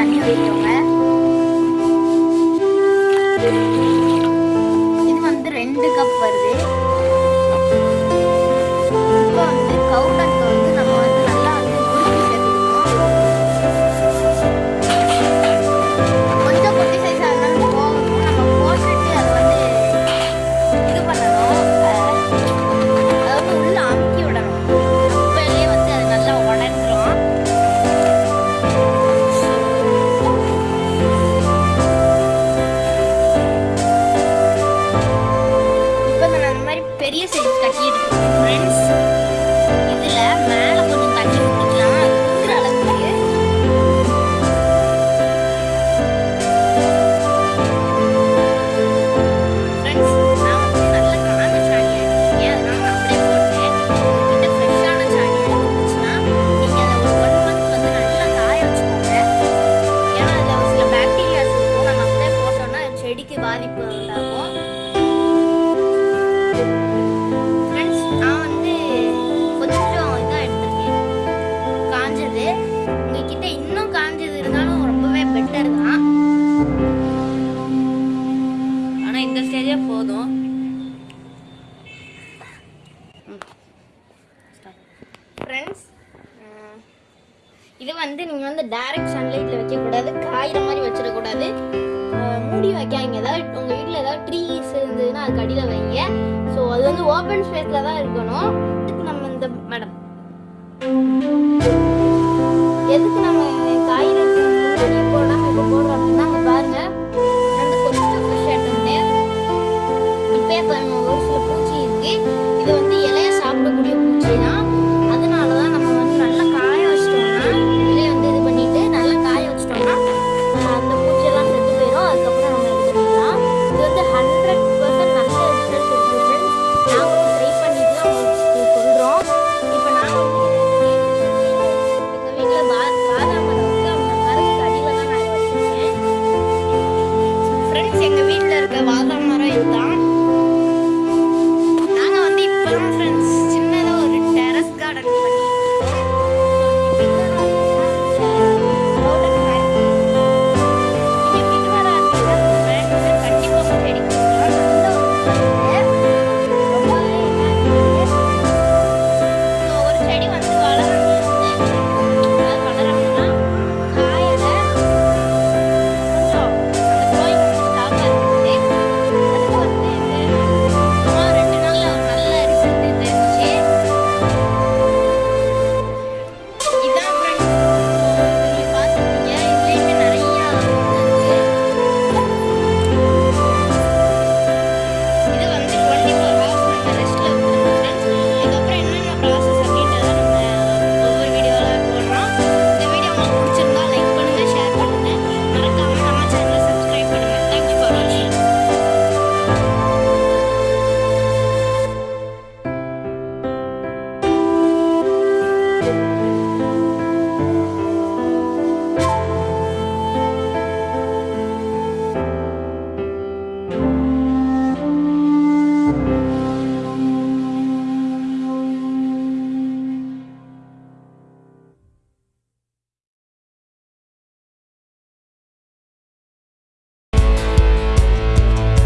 அளவு வந்து பெரிய சைஸ் கட்டிட்டு ஃப்ரெண்ட்ஸ் இதுல மேல கொஞ்சம் தண்ணி அளவுக்கு. போதும் ஃப்ரெண்ட்ஸ் இது வந்து நீங்கள் வந்து டைரக்ட் சன்லைட்டில் வைக்கக்கூடாது காயிற மாதிரி வச்சிடக்கூடாது மூடி வைக்காங்க ஏதாவது உங்கள் வீட்டில் ஏதாவது ட்ரீஸ் இருந்ததுன்னா அதுக்கு அடியில் வைங்க. ஸோ அது வந்து ஓப்பன் ஸ்பேஸில் தான் இருக்கணும். இதுக்கு நம்ம இந்த மேடம் எதுக்கு நம்ம